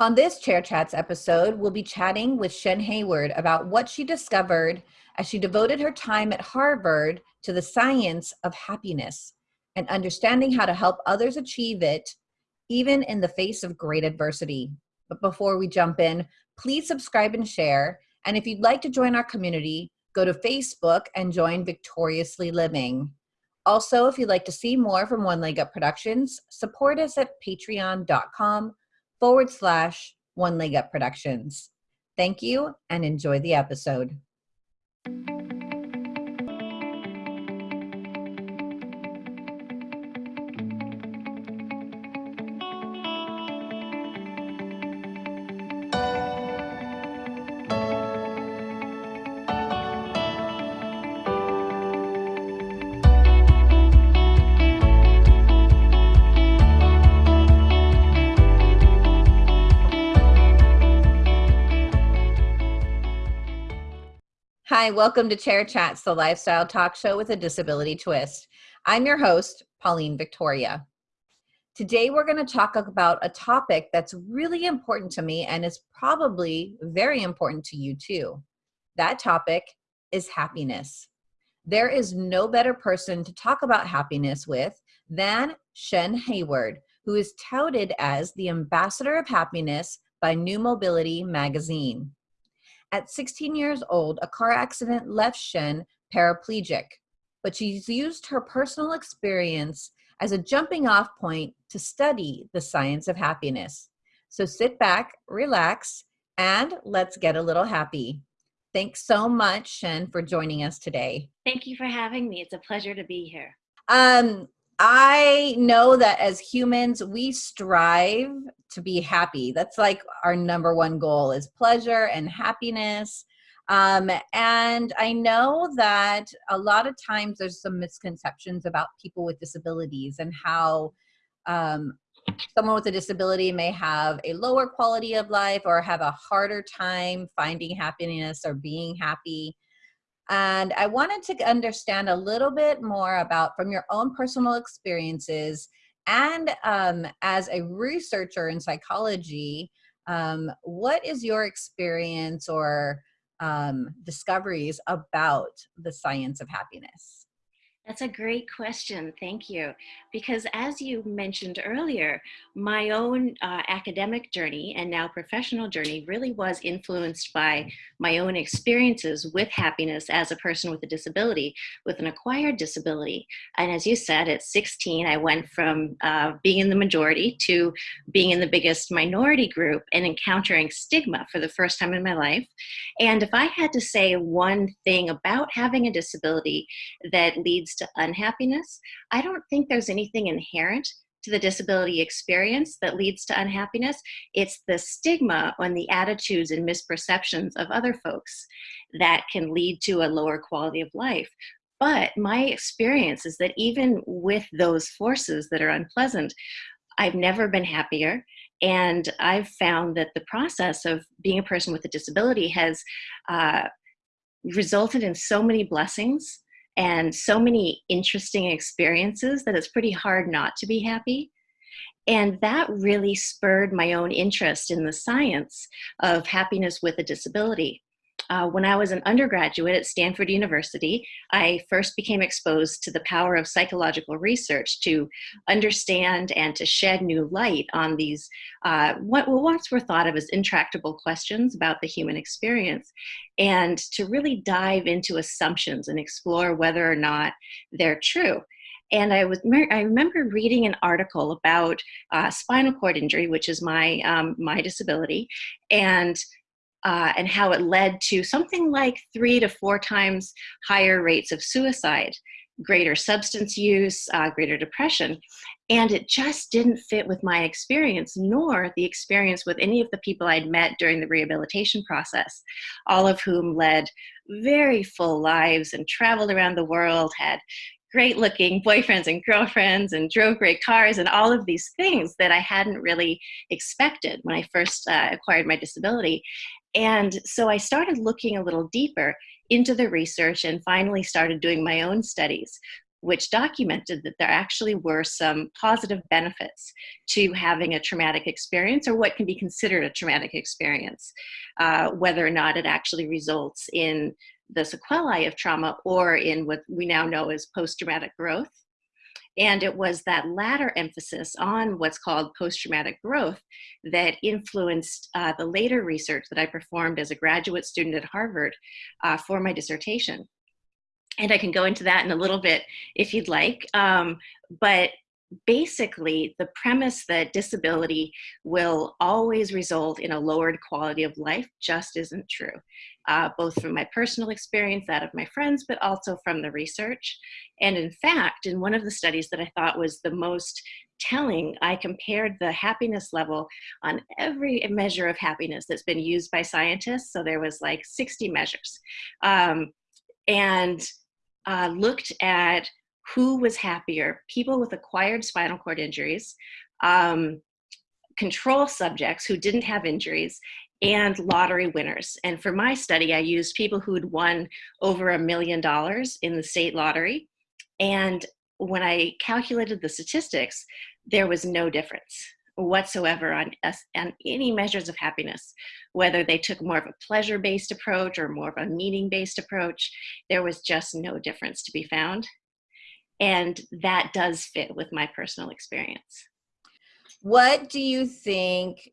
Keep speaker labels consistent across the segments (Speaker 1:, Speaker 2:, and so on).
Speaker 1: On this Chair Chats episode, we'll be chatting with Shen Hayward about what she discovered as she devoted her time at Harvard to the science of happiness and understanding how to help others achieve it, even in the face of great adversity. But before we jump in, please subscribe and share. And if you'd like to join our community, go to Facebook and join Victoriously Living. Also, if you'd like to see more from One Leg Up Productions, support us at patreon.com forward slash One Leg Up Productions. Thank you and enjoy the episode. Hi, welcome to Chair Chats, the lifestyle talk show with a disability twist. I'm your host, Pauline Victoria. Today, we're going to talk about a topic that's really important to me and is probably very important to you too. That topic is happiness. There is no better person to talk about happiness with than Shen Hayward, who is touted as the ambassador of happiness by New Mobility magazine. At 16 years old, a car accident left Shen paraplegic, but she's used her personal experience as a jumping off point to study the science of happiness. So sit back, relax, and let's get a little happy. Thanks so much, Shen, for joining us today.
Speaker 2: Thank you for having me. It's a pleasure to be here.
Speaker 1: Um, I know that as humans, we strive to be happy. That's like our number one goal is pleasure and happiness. Um, and I know that a lot of times there's some misconceptions about people with disabilities and how um, someone with a disability may have a lower quality of life or have a harder time finding happiness or being happy. And I wanted to understand a little bit more about from your own personal experiences and um, as a researcher in psychology, um, what is your experience or um, discoveries about the science of happiness?
Speaker 2: That's a great question. Thank you. Because as you mentioned earlier, my own uh, academic journey and now professional journey really was influenced by my own experiences with happiness as a person with a disability, with an acquired disability. And as you said, at 16, I went from uh, being in the majority to being in the biggest minority group and encountering stigma for the first time in my life. And if I had to say one thing about having a disability that leads to unhappiness, I don't think there's anything inherent to the disability experience that leads to unhappiness. It's the stigma on the attitudes and misperceptions of other folks that can lead to a lower quality of life. But my experience is that even with those forces that are unpleasant, I've never been happier. And I've found that the process of being a person with a disability has uh, resulted in so many blessings and so many interesting experiences that it's pretty hard not to be happy. And that really spurred my own interest in the science of happiness with a disability uh, when I was an undergraduate at Stanford University, I first became exposed to the power of psychological research to understand and to shed new light on these, uh, what once were thought of as intractable questions about the human experience, and to really dive into assumptions and explore whether or not they're true. And I was I remember reading an article about uh, spinal cord injury, which is my um, my disability, and uh, and how it led to something like three to four times higher rates of suicide, greater substance use, uh, greater depression. And it just didn't fit with my experience, nor the experience with any of the people I'd met during the rehabilitation process, all of whom led very full lives and traveled around the world, had great looking boyfriends and girlfriends and drove great cars and all of these things that I hadn't really expected when I first uh, acquired my disability. And so I started looking a little deeper into the research and finally started doing my own studies which documented that there actually were some positive benefits to having a traumatic experience or what can be considered a traumatic experience, uh, whether or not it actually results in the sequelae of trauma or in what we now know as post-traumatic growth. And it was that latter emphasis on what's called post-traumatic growth that influenced uh, the later research that I performed as a graduate student at Harvard uh, for my dissertation. And I can go into that in a little bit if you'd like. Um, but basically the premise that disability will always result in a lowered quality of life just isn't true, uh, both from my personal experience, that of my friends, but also from the research. And in fact, in one of the studies that I thought was the most telling, I compared the happiness level on every measure of happiness that's been used by scientists. So there was like 60 measures. Um, and uh, looked at who was happier, people with acquired spinal cord injuries, um, control subjects who didn't have injuries, and lottery winners. And for my study, I used people who had won over a million dollars in the state lottery. And when I calculated the statistics, there was no difference whatsoever on, on any measures of happiness, whether they took more of a pleasure-based approach or more of a meaning-based approach, there was just no difference to be found. And that does fit with my personal experience.
Speaker 1: What do you think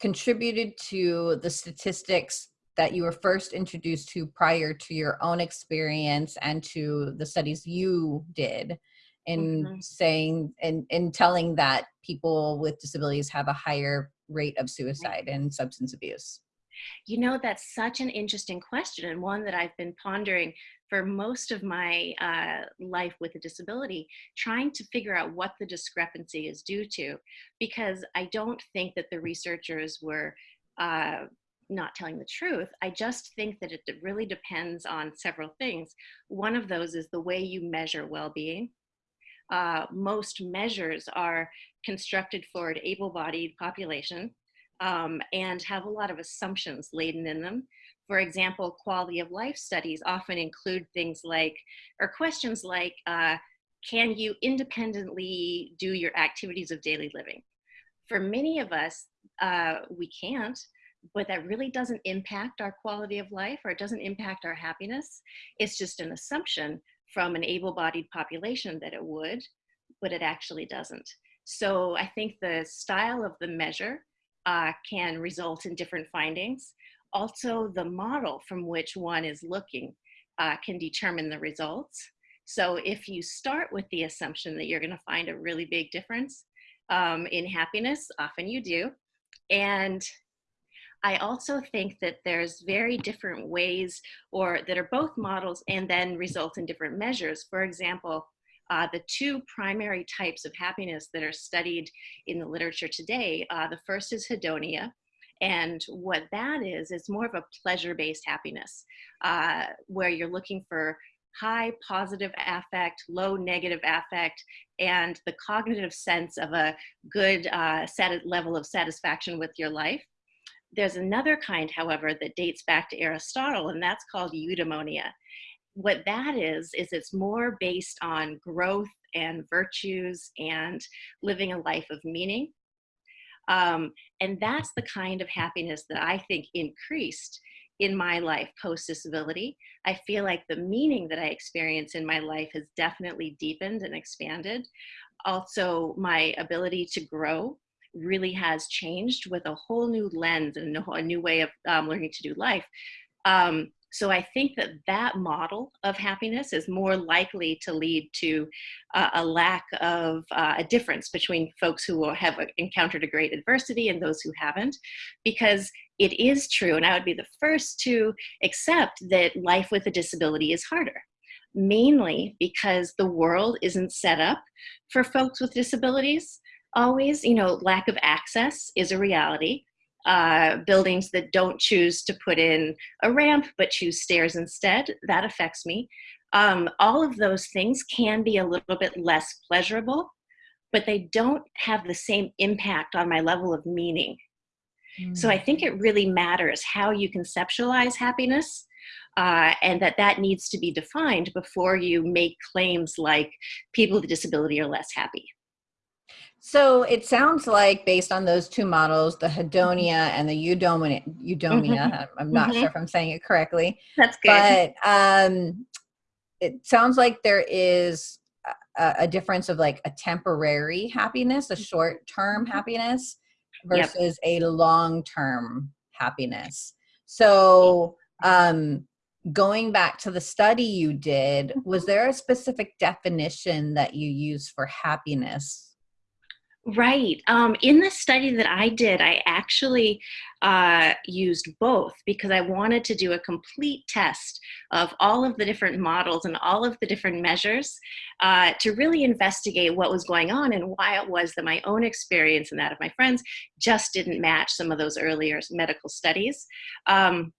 Speaker 1: contributed to the statistics that you were first introduced to prior to your own experience and to the studies you did in mm -hmm. saying and in telling that people with disabilities have a higher rate of suicide and substance abuse?
Speaker 2: You know, that's such an interesting question and one that I've been pondering for most of my uh, life with a disability, trying to figure out what the discrepancy is due to, because I don't think that the researchers were uh, not telling the truth. I just think that it really depends on several things. One of those is the way you measure well-being. Uh, most measures are constructed for an able-bodied population um, and have a lot of assumptions laden in them. For example, quality of life studies often include things like, or questions like, uh, can you independently do your activities of daily living? For many of us, uh, we can't, but that really doesn't impact our quality of life or it doesn't impact our happiness. It's just an assumption from an able-bodied population that it would, but it actually doesn't. So I think the style of the measure uh, can result in different findings. Also, the model from which one is looking uh, can determine the results. So if you start with the assumption that you're gonna find a really big difference um, in happiness, often you do. And I also think that there's very different ways or that are both models and then result in different measures. For example, uh, the two primary types of happiness that are studied in the literature today, uh, the first is hedonia, and what that is, is more of a pleasure-based happiness, uh, where you're looking for high positive affect, low negative affect, and the cognitive sense of a good uh, level of satisfaction with your life. There's another kind, however, that dates back to Aristotle, and that's called eudaimonia what that is, is it's more based on growth and virtues and living a life of meaning. Um, and that's the kind of happiness that I think increased in my life post disability. I feel like the meaning that I experience in my life has definitely deepened and expanded. Also, my ability to grow really has changed with a whole new lens and a new way of um, learning to do life. Um, so I think that that model of happiness is more likely to lead to uh, a lack of uh, a difference between folks who have encountered a great adversity and those who haven't, because it is true, and I would be the first to accept that life with a disability is harder mainly because the world isn't set up for folks with disabilities. Always you know lack of access is a reality uh, buildings that don't choose to put in a ramp but choose stairs instead, that affects me. Um, all of those things can be a little bit less pleasurable, but they don't have the same impact on my level of meaning. Mm. So I think it really matters how you conceptualize happiness, uh, and that that needs to be defined before you make claims like people with a disability are less happy.
Speaker 1: So it sounds like based on those two models, the hedonia and the eudomia, eudomia mm-hmm. I'm not mm-hmm. sure if I'm saying it correctly.
Speaker 2: That's good.
Speaker 1: But um, it sounds like there is a, a, difference of like a temporary happiness, a short term mm-hmm. happiness versus yep. a long term happiness. So um, going back to the study you did, was mm-hmm. there a specific definition that you use for happiness?
Speaker 2: Right. Um, in the study that I did, I actually uh, used both because I wanted to do a complete test of all of the different models and all of the different measures uh, to really investigate what was going on and why it was that my own experience and that of my friends just didn't match some of those earlier medical studies. Um,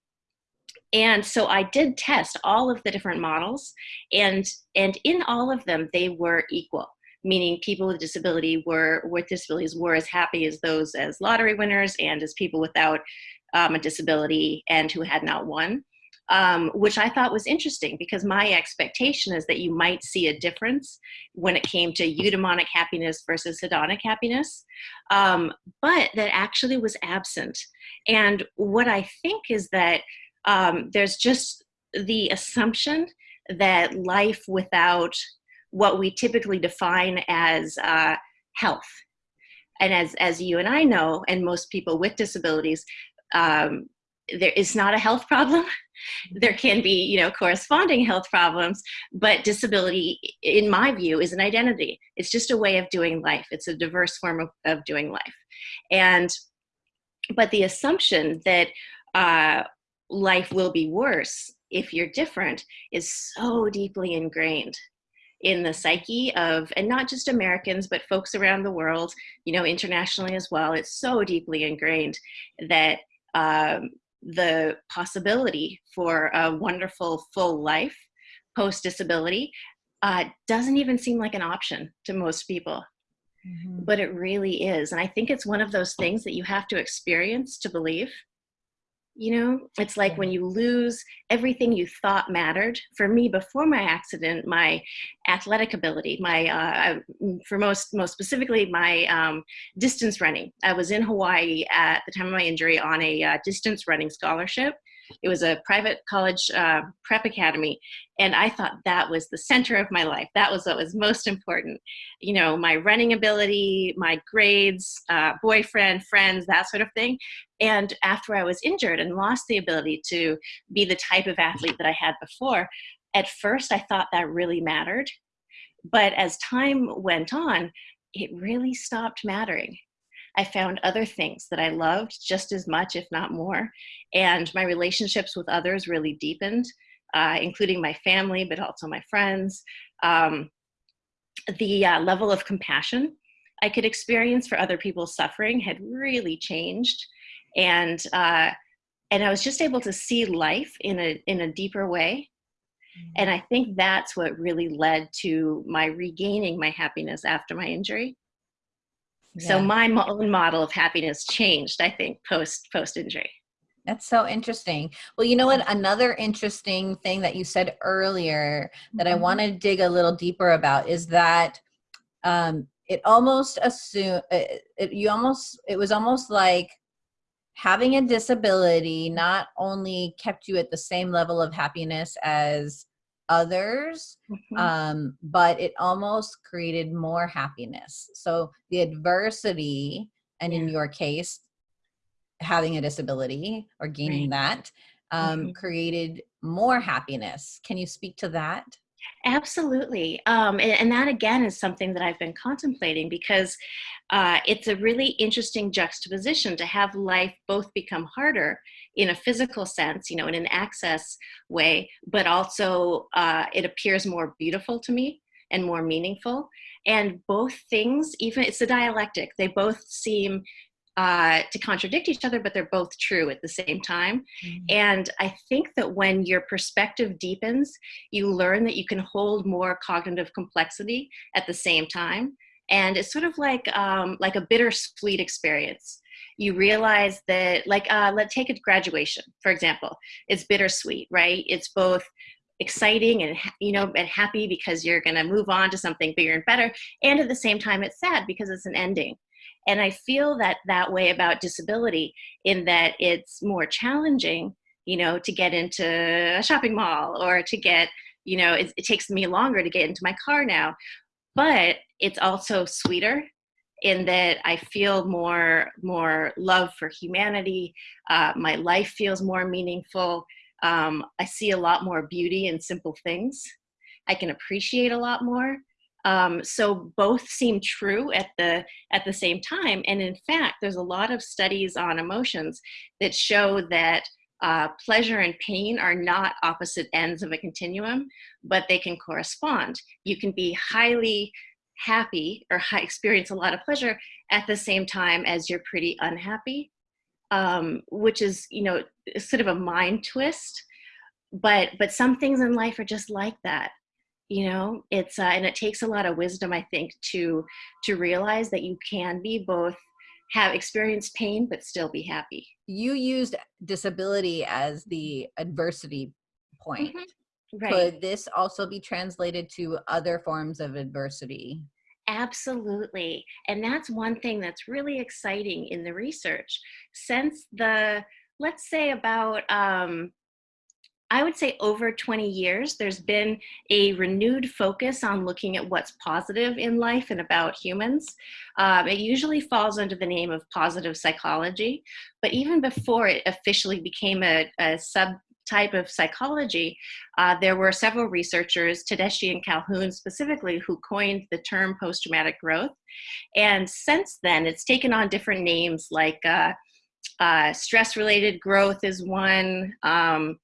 Speaker 2: and so I did test all of the different models, and and in all of them they were equal meaning people with disability were with disabilities were as happy as those as lottery winners and as people without um, a disability and who had not won. Um, which I thought was interesting because my expectation is that you might see a difference when it came to eudaimonic happiness versus hedonic happiness, um, but that actually was absent. And what I think is that um, there's just the assumption that life without what we typically define as uh, health. And as, as you and I know, and most people with disabilities, um, there is not a health problem. There can be, you know, corresponding health problems, but disability, in my view, is an identity. It's just a way of doing life. It's a diverse form of, of doing life. And, but the assumption that uh, life will be worse if you're different is so deeply ingrained in the psyche of, and not just Americans, but folks around the world, you know, internationally as well. It's so deeply ingrained that um, the possibility for a wonderful full life post disability uh, doesn't even seem like an option to most people. Mm-hmm. But it really is. And I think it's one of those things that you have to experience to believe you know it's like when you lose everything you thought mattered. For me before my accident my athletic ability my uh, for most most specifically my um, distance running. I was in hawaii at the time of my injury on a uh, distance running scholarship it was a private college uh, prep academy. And I thought that was the center of my life. That was what was most important. You know, my running ability, my grades, uh, boyfriend, friends, that sort of thing. And after I was injured and lost the ability to be the type of athlete that I had before, at first I thought that really mattered. But as time went on, it really stopped mattering. I found other things that I loved just as much, if not more. And my relationships with others really deepened, uh, including my family, but also my friends. Um, the uh, level of compassion I could experience for other people's suffering had really changed. And, uh, and I was just able to see life in a, in a deeper way. Mm-hmm. And I think that's what really led to my regaining my happiness after my injury. Yeah. So my own model of happiness changed, I think, post post injury.
Speaker 1: That's so interesting. Well, you know what? Another interesting thing that you said earlier that mm-hmm. I want to dig a little deeper about is that um, it almost assume it, it, you almost it was almost like having a disability not only kept you at the same level of happiness as others mm-hmm. um, but it almost created more happiness so the adversity and yeah. in your case having a disability or gaining right. that um, mm-hmm. created more happiness can you speak to that
Speaker 2: Absolutely. Um, and, and, that again is something that I've been contemplating because uh, it's a really interesting juxtaposition to have life both become harder in a physical sense, you know, in an access way, but also uh, it appears more beautiful to me and more meaningful. And both things, even it's a dialectic, they both seem uh, to contradict each other, but they're both true at the same time. Mm-hmm. And I think that when your perspective deepens, you learn that you can hold more cognitive complexity at the same time. And it's sort of like um, like a bittersweet experience. You realize that like uh, let's take a graduation for example. It's bittersweet right? It's both exciting and you know and happy because you're going to move on to something bigger and better and at the same time it's sad because it's an ending. And i feel that that way about disability in that it's more challenging you know to get into a shopping mall or to get you know it, it takes me longer to get into my car now but it's also sweeter in that I feel more more love for humanity. Uh, my life feels more meaningful. Um, I see a lot more beauty in simple things. I can appreciate a lot more. Um, so both seem true at the at the same time. And in fact, there's a lot of studies on emotions that show that uh, pleasure and pain are not opposite ends of a continuum, but they can correspond. You can be highly happy or experience a lot of pleasure at the same time as you're pretty unhappy, um, which is, you know, sort of a mind twist. But, but some things in life are just like that you know it's uh, and it takes a lot of wisdom i think to to realize that you can be both have experienced pain but still be happy
Speaker 1: you used disability as the adversity point mm -hmm. Right. Could this also be translated to other forms of adversity?
Speaker 2: Absolutely. And that's one thing that's really exciting in the research. Since the, let's say about, um, I would say over 20 years, there's been a renewed focus on looking at what's positive in life and about humans. Um, it usually falls under the name of positive psychology, but even before it officially became a, a sub type of psychology, uh, there were several researchers, Tedeschi and Calhoun specifically, who coined the term post-traumatic growth. And since then, it's taken on different names like uh, uh, stress-related growth is one, um,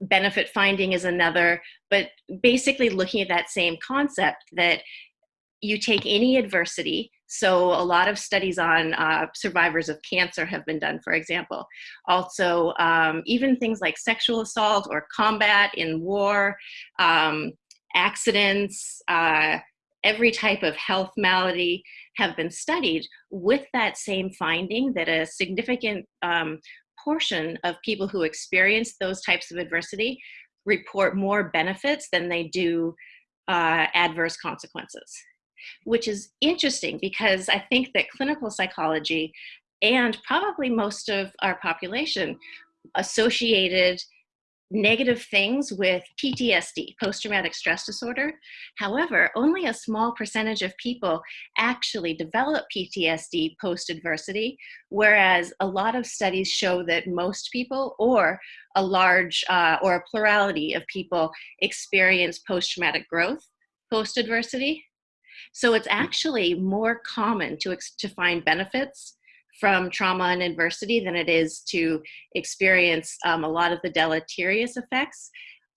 Speaker 2: benefit finding is another, but basically looking at that same concept that you take any adversity, so a lot of studies on uh, survivors of cancer have been done, for example. Also, um, even things like sexual assault or combat in war, um, accidents, uh, every type of health malady have been studied with that same finding that a significant um, portion of people who experience those types of adversity report more benefits than they do uh, adverse consequences which is interesting because I think that clinical psychology and probably most of our population associated negative things with PTSD, post-traumatic stress disorder. However, only a small percentage of people actually develop PTSD post-adversity, whereas a lot of studies show that most people or a large uh, or a plurality of people experience post-traumatic growth post-adversity. So it's actually more common to, to find benefits from trauma and adversity than it is to experience um, a lot of the deleterious effects.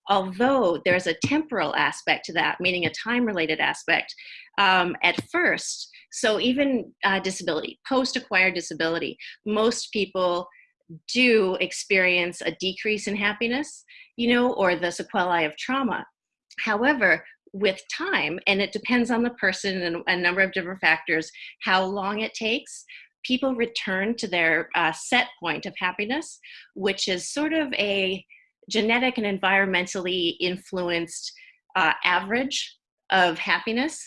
Speaker 2: Although there's a temporal aspect to that, meaning a time-related aspect, um, at first, so even uh, disability, post-acquired disability, most people do experience a decrease in happiness, you know, or the sequelae of trauma. However, with time, and it depends on the person and a number of different factors, how long it takes, people return to their uh, set point of happiness, which is sort of a genetic and environmentally influenced uh, average of happiness.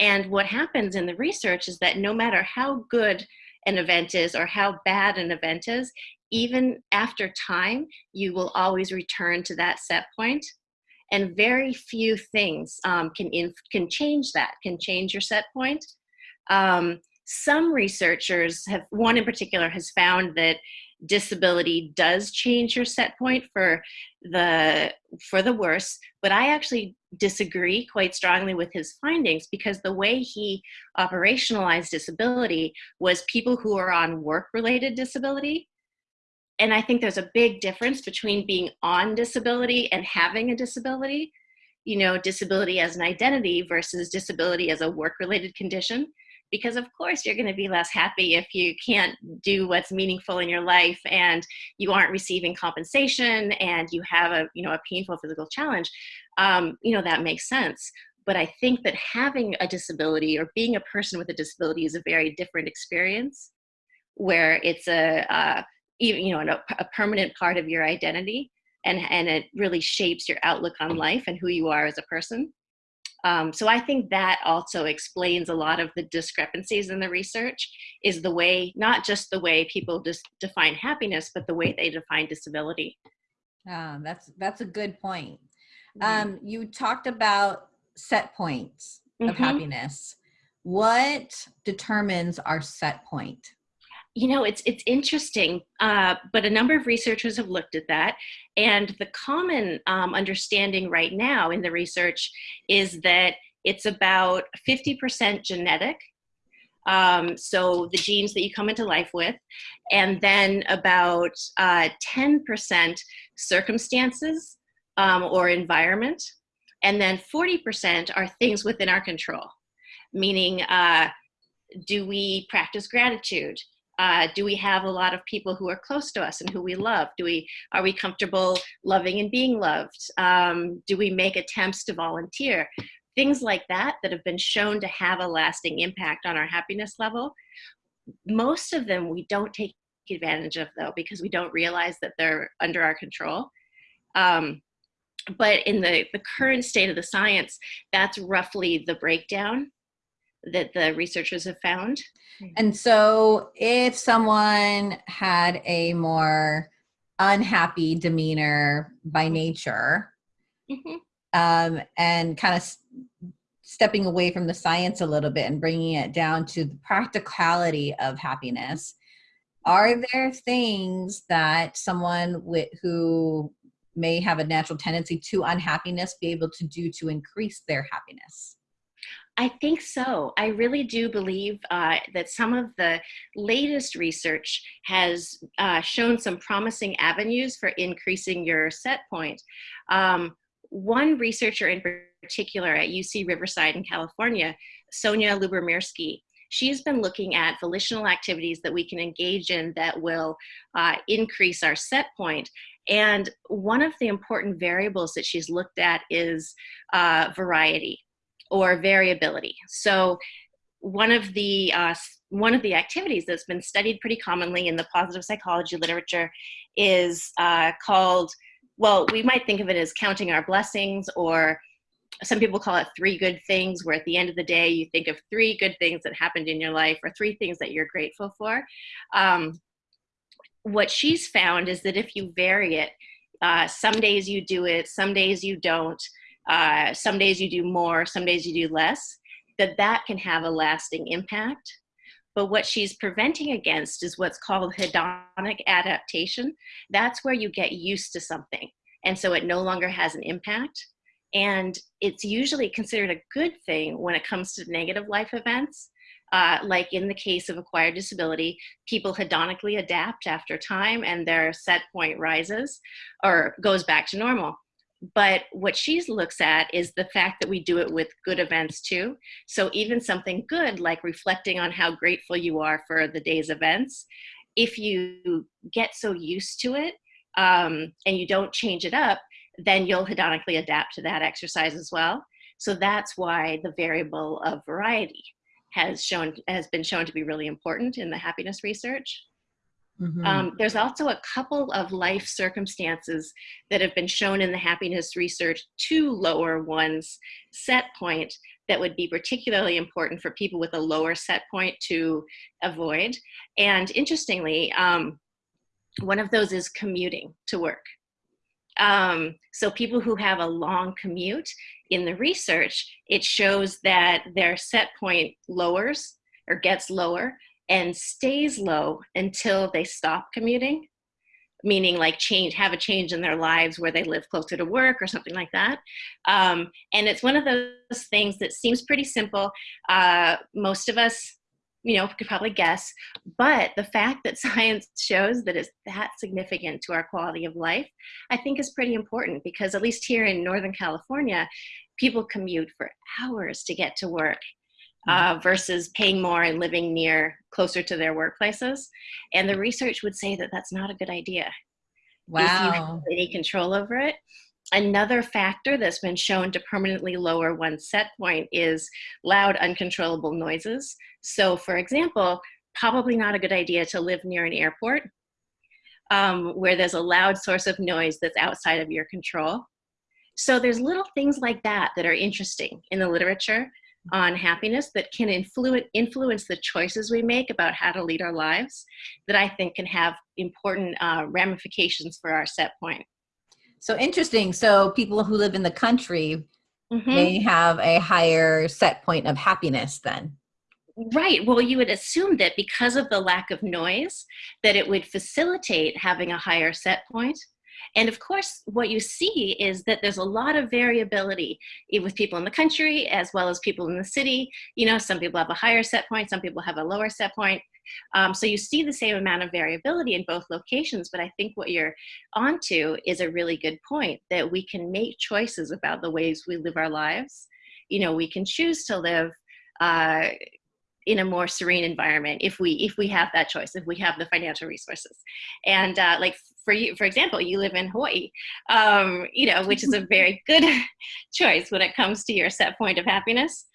Speaker 2: And what happens in the research is that no matter how good an event is or how bad an event is, even after time, you will always return to that set point and very few things um, can, can change that, can change your set point. Um, some researchers have, one in particular has found that disability does change your set point for the for the worse but i actually disagree quite strongly with his findings because the way he operationalized disability was people who are on work related disability and I think there's a big difference between being on disability and having a disability. You know, disability as an identity versus disability as a work-related condition. Because of course you're gonna be less happy if you can't do what's meaningful in your life and you aren't receiving compensation and you have a, you know, a painful physical challenge. Um, you know, that makes sense. But I think that having a disability or being a person with a disability is a very different experience where it's a, uh, even, you know, a, a permanent part of your identity and, and it really shapes your outlook on life and who you are as a person. Um, so I think that also explains a lot of the discrepancies in the research is the way, not just the way people just define happiness, but the way they define disability.
Speaker 1: Ah, that's that's a good point.
Speaker 2: Mm-hmm.
Speaker 1: Um, you talked about set points of
Speaker 2: Mhm.
Speaker 1: happiness. What determines our set point?
Speaker 2: You know, it's it's interesting, uh, but a number of researchers have looked at that, and the common um, understanding right now in the research is that it's about 50% genetic, um, so the genes that you come into life with, and then about uh, 10% circumstances um, or environment, and then 40% are things within our control, meaning uh, do we practice gratitude? Uh, do we have a lot of people who are close to us and who we love? Do we are we comfortable loving and being loved? Um, do we make attempts to volunteer? Things like that that have been shown to have a lasting impact on our happiness level. Most of them we don't take advantage of though because we don't realize that they're under our control. Um, but in the, the current state of the science, that's roughly the breakdown that the researchers have found.
Speaker 1: And so if someone had a more unhappy demeanor by nature,
Speaker 2: Mhm.
Speaker 1: um, and kind of stepping away from the science a little bit and bringing it down to the practicality of happiness, are there things that someone with, who may have a natural tendency to unhappiness be able to do to increase their happiness?
Speaker 2: I think so. I really do believe uh, that some of the latest research has uh, shown some promising avenues for increasing your set point. Um, one researcher in particular at UC Riverside in California, Sonja Lyubomirsky, she's been looking at volitional activities that we can engage in that will uh, increase our set point. And one of the important variables that she's looked at is uh, variety or variability. So one of the uh, one of the activities that's been studied pretty commonly in the positive psychology literature is uh, called well, we might think of it as counting our blessings, or some people call it three good things, where at the end of the day you think of three good things that happened in your life or three things that you're grateful for. Um, what she's found is that if you vary it, uh, some days you do it, some days you don't, uh, some days you do more, some days you do less, that that can have a lasting impact. But what she's preventing against is what's called hedonic adaptation. That's where you get used to something. And so it no longer has an impact. And it's usually considered a good thing when it comes to negative life events. Uh, like in the case of acquired disability, people hedonically adapt after time and their set point rises or goes back to normal. But what she looks at is the fact that we do it with good events too. So even something good like reflecting on how grateful you are for the day's events, if you get so used to it um, and you don't change it up, then you'll hedonically adapt to that exercise as well. So that's why the variable of variety has shown has been shown to be really important in the happiness research.
Speaker 1: Mhm.
Speaker 2: Um, there's also a couple of life circumstances that have been shown in the happiness research to lower one's set point that would be particularly important for people with a lower set point to avoid. And interestingly, um, one of those is commuting to work. Um, so people who have a long commute in the research, it shows that their set point lowers or gets lower and stays low until they stop commuting meaning like change have a change in their lives where they live closer to work or something like that. Um, and it's one of those things that seems pretty simple. Uh, most of us you know could probably guess but the fact that science shows that it's that significant to our quality of life i think is pretty important because at least here in northern california people commute for hours to get to work uh, versus paying more and living near closer to their workplaces. And the research would say that that's not a good idea if you have
Speaker 1: Wow.
Speaker 2: any control over it. Another factor that's been shown to permanently lower one's set point is loud, uncontrollable noises. So, for example, probably not a good idea to live near an airport um, where there's a loud source of noise that's outside of your control. So there's little things like that that are interesting in the literature on happiness that can influence influence the choices we make about how to lead our lives that I think can have important uh, ramifications for our set point.
Speaker 1: So interesting. So people who live in the country
Speaker 2: Mhm.
Speaker 1: may have a higher set point of happiness then.
Speaker 2: Right. Well, you would assume that because of the lack of noise, that it would facilitate having a higher set point. And of course, what you see is that there's a lot of variability with people in the country as well as people in the city. You know, some people have a higher set point, some people have a lower set point. Um, so you see the same amount of variability in both locations. But I think what you're onto is a really good point that we can make choices about the ways we live our lives. You know, we can choose to live. Uh, in a more serene environment if we if we have that choice if we have the financial resources. And uh, like for you for example you live in hawaii um, you know which is a very good choice when it comes to your set point of happiness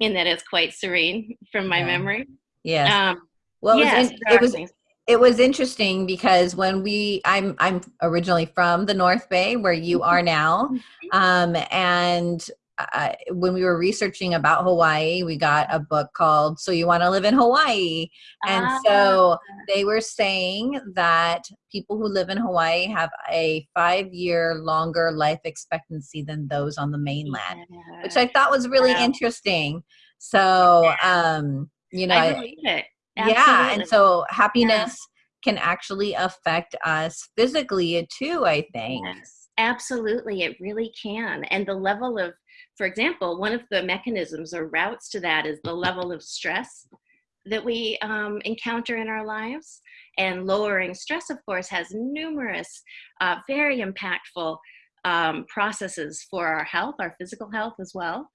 Speaker 2: in that it's quite serene from my
Speaker 1: Yeah.
Speaker 2: memory.
Speaker 1: Yes.
Speaker 2: um,
Speaker 1: well, it was, in- it was it was interesting because when we i'm i'm originally from the north bay where you are now um and uh, when we were researching about hawaii we got a book called so you want to live in hawaii. And
Speaker 2: Ah,
Speaker 1: so they were saying that people who live in hawaii have a five year longer life expectancy than those on the mainland which i thought was really
Speaker 2: Wow.
Speaker 1: interesting. So um you know
Speaker 2: I
Speaker 1: I-
Speaker 2: believe it.
Speaker 1: Yeah and so happiness can actually affect us physically too i think.
Speaker 2: Yes, absolutely. It really can. And the level of, for example, one of the mechanisms or routes to that is the level of stress that we um, encounter in our lives. And lowering stress, of course, has numerous uh, very impactful um, processes for our health, our physical health as well.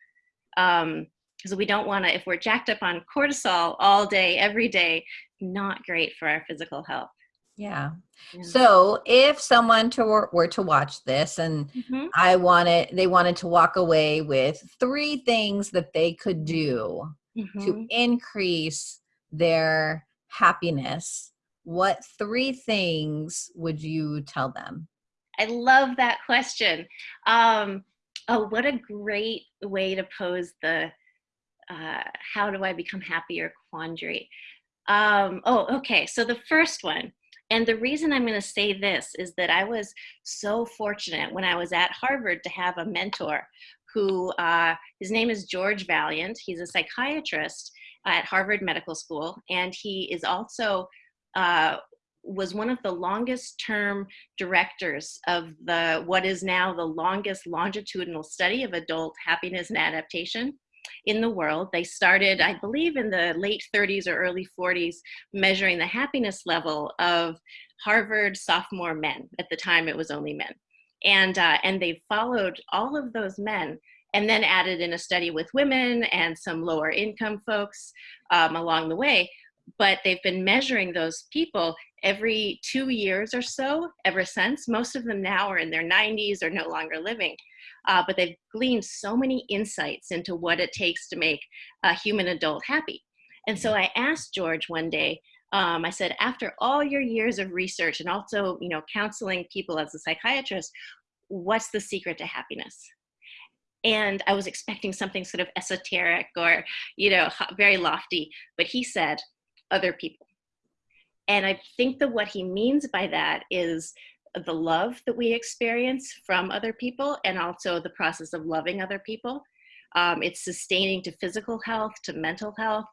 Speaker 2: Because we don't want to, if we're jacked up on cortisol all day, every day, not great for our physical health.
Speaker 1: Yeah
Speaker 2: Yeah.
Speaker 1: so if someone to were, were to watch this and
Speaker 2: Mhm.
Speaker 1: i wanted they wanted to walk away with three things that they could do
Speaker 2: Mhm.
Speaker 1: to increase their happiness what three things would you tell them
Speaker 2: I love that question. Um, oh, what a great way to pose the uh, how do I become happier quandary. Um, oh, okay. So the first one, and the reason I'm going to say this is that I was so fortunate when I was at Harvard to have a mentor who, uh, his name is George Vaillant. He's a psychiatrist at Harvard Medical School, and he is also uh, was one of the longest term directors of the what is now the longest longitudinal study of adult happiness and adaptation in the world. They started, I believe, in the late 30s or early 40s, measuring the happiness level of Harvard sophomore men. At the time, it was only men, and uh, and they followed all of those men. And then added in a study with women and some lower income folks um, along the way. But they've been measuring those people every two years or so ever since. Most of them now are in their 90s or no longer living. Uh, but they've gleaned so many insights into what it takes to make a human adult happy. And so I asked George one day, um, I said, after all your years of research and also, you know, counseling people as a psychiatrist, what's the secret to happiness? And I was expecting something sort of esoteric or, you know, very lofty, but he said, other people. And I think that what he means by that is the love that we experience from other people and also the process of loving other people. Um, it's sustaining to physical health, to mental health,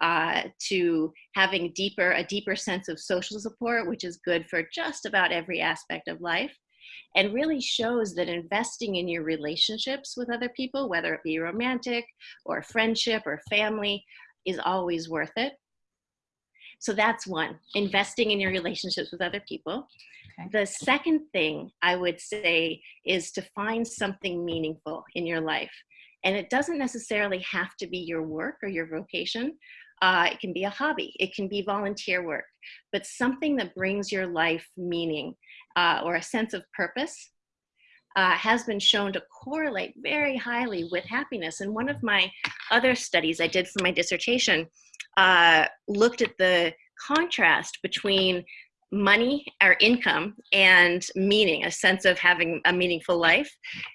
Speaker 2: uh, to having deeper a deeper sense of social support, which is good for just about every aspect of life, and really shows that investing in your relationships with other people, whether it be romantic or friendship or family, is always worth it. So that's one, investing in your relationships with other people.
Speaker 1: Okay.
Speaker 2: The second thing I would say is to find something meaningful in your life. And it doesn't necessarily have to be your work or your vocation. Uh, it can be a hobby, it can be volunteer work, but something that brings your life meaning uh, or a sense of purpose uh, has been shown to correlate very highly with happiness. And one of my other studies I did for my dissertation uh, looked at the contrast between money or income and meaning, a sense of having a meaningful life,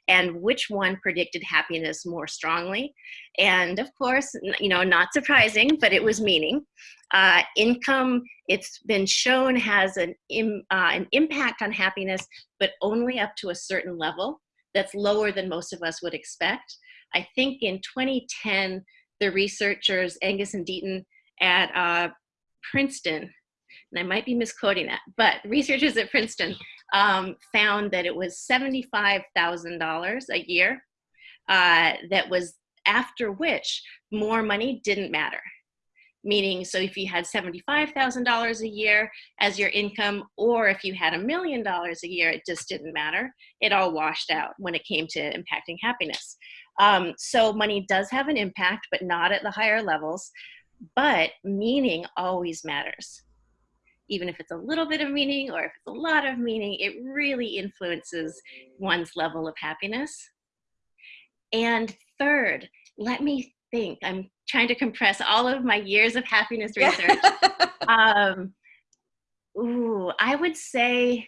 Speaker 2: and which one predicted happiness more strongly. And of course, you know, not surprising, but it was meaning. Uh, income, it's been shown has an, Im, uh, an impact on happiness, but only up to a certain level that's lower than most of us would expect. I think in 2010, the researchers, Angus and Deaton at uh, Princeton, and I might be misquoting that, but researchers at Princeton um, found that it was $75,000 a year uh, that was after which more money didn't matter. Meaning, so if you had $75,000 a year as your income, or if you had a million dollars a year, it just didn't matter. It all washed out when it came to impacting happiness. Um, so money does have an impact, but not at the higher levels. But meaning always matters even if it's a little bit of meaning or if it's a lot of meaning, it really influences one's level of happiness. And third, let me think. I'm trying to compress all of my years of happiness research. um, ooh, I would say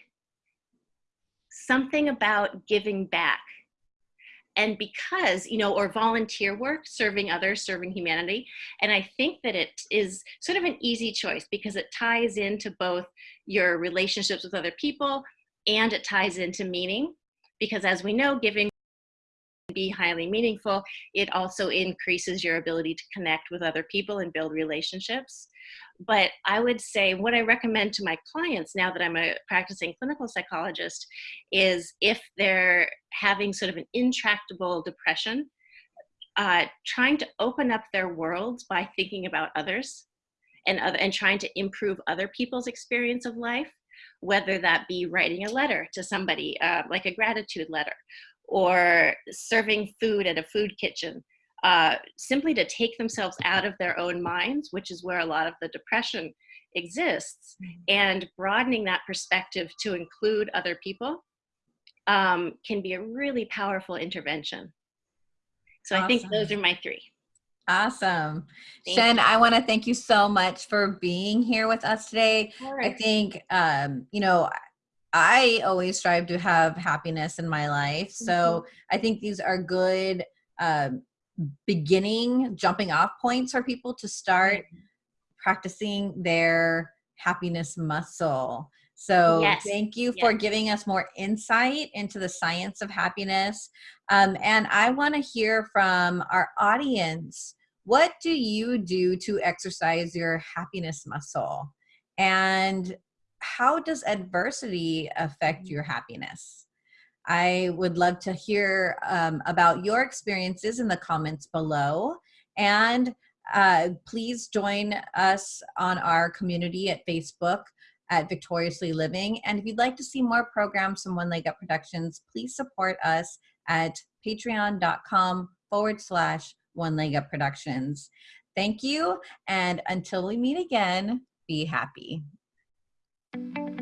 Speaker 2: something about giving back and because you know or volunteer work serving others serving humanity. And i think that it is sort of an easy choice because it ties into both your relationships with other people and it ties into meaning. Because as we know giving be highly meaningful it also increases your ability to connect with other people and build relationships. But I would say what I recommend to my clients now that I'm a practicing clinical psychologist is if they're having sort of an intractable depression, uh, trying to open up their worlds by thinking about others and, other, and trying to improve other people's experience of life, whether that be writing a letter to somebody, uh, like a gratitude letter, or serving food at a food kitchen, uh, simply to take themselves out of their own minds, which is where a lot of the depression exists, mm-hmm. and broadening that perspective to include other people um, can be a really powerful intervention. So awesome. I think those are my three.
Speaker 1: Awesome. Thank Shen, you. I want to thank you so much for being here with us today. I think, um, you know, I always strive to have happiness in my life. So mm -hmm. I think these are good um, beginning jumping off points for people to start mm-hmm. practicing their happiness muscle. So yes. thank you for yes. giving us more insight into the science of happiness. Um, and I want to hear from our audience. What do you do to exercise your happiness muscle? And how does adversity affect mm-hmm. your happiness? I would love to hear um, about your experiences in the comments below. And uh, please join us on our community at Facebook at Victoriously Living. And if you'd like to see more programs from One Leg Up Productions, please support us at patreon.com forward slash One Leg Up Productions. Thank you. And until we meet again, be happy. Thank you.